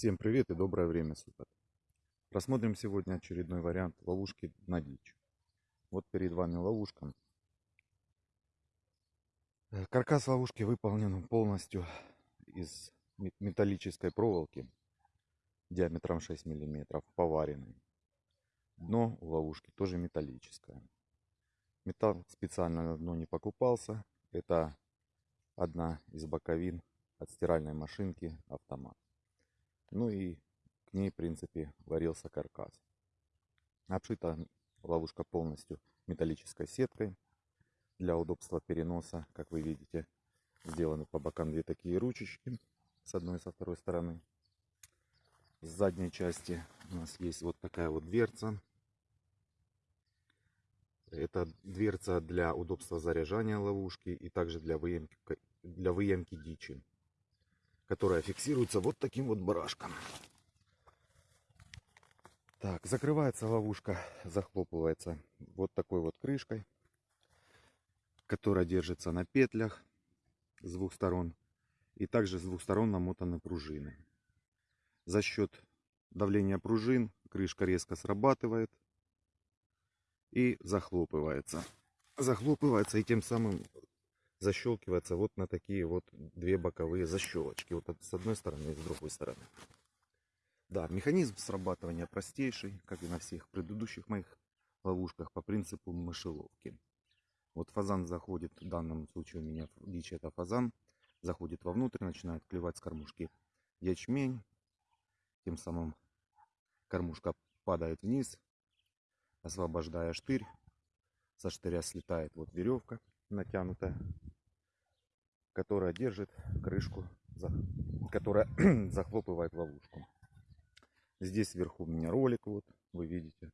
Всем привет и доброе время суток. Рассмотрим сегодня очередной вариант ловушки на дичь. Вот перед вами ловушка. Э, каркас ловушки выполнен полностью из металлической проволоки диаметром 6 мм, поваренной. Дно у ловушки тоже металлическое. Металл специально на дно не покупался. Это одна из боковин от стиральной машинки автомат. Ну и к ней, в принципе, варился каркас. Обшита ловушка полностью металлической сеткой. Для удобства переноса, как вы видите, сделаны по бокам две такие ручечки. С одной и со второй стороны. С задней части у нас есть вот такая вот дверца. Это дверца для удобства заряжания ловушки и также для выемки, для выемки дичи которая фиксируется вот таким вот барашком. Так, закрывается ловушка, захлопывается вот такой вот крышкой, которая держится на петлях с двух сторон. И также с двух сторон намотаны пружины. За счет давления пружин крышка резко срабатывает и захлопывается. Захлопывается и тем самым защелкивается вот на такие вот две боковые защелочки. Вот с одной стороны и с другой стороны. Да, механизм срабатывания простейший, как и на всех предыдущих моих ловушках по принципу мышеловки. Вот фазан заходит, в данном случае у меня дичь это фазан, заходит вовнутрь, начинает клевать с кормушки ячмень. Тем самым кормушка падает вниз, освобождая штырь. Со штыря слетает вот веревка натянутая которая держит крышку, которая захлопывает ловушку. Здесь сверху у меня ролик, вот вы видите.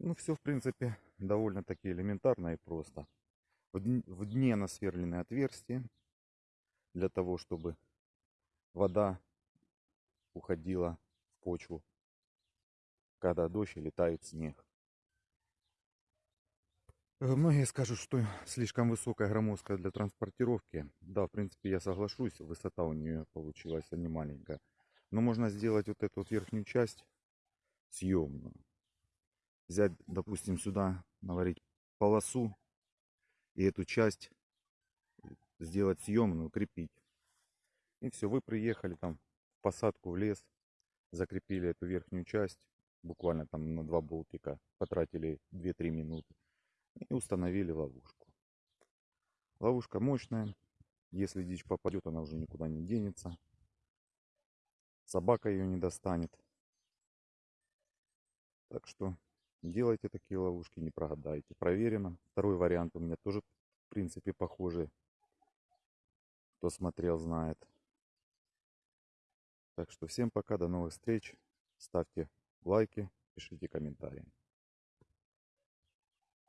Ну, все, в принципе, довольно-таки элементарно и просто. В дне насверленное отверстие для того, чтобы вода уходила в почву, когда дождь и летает снег. Э, многие скажут, что слишком высокая громоздкая для транспортировки. Да, в принципе, я соглашусь, высота у нее получилась не маленькая. Но можно сделать вот эту вот верхнюю часть съемную. Взять, допустим, сюда, наварить полосу и эту часть сделать съемную, укрепить. И все, вы приехали там в посадку в лес, закрепили эту верхнюю часть, буквально там на два болтика, потратили 2-3 минуты и установили ловушку. Ловушка мощная. Если дичь попадет, она уже никуда не денется. Собака ее не достанет. Так что делайте такие ловушки, не прогадайте. Проверено. Второй вариант у меня тоже, в принципе, похожий. Кто смотрел, знает. Так что всем пока, до новых встреч. Ставьте лайки, пишите комментарии.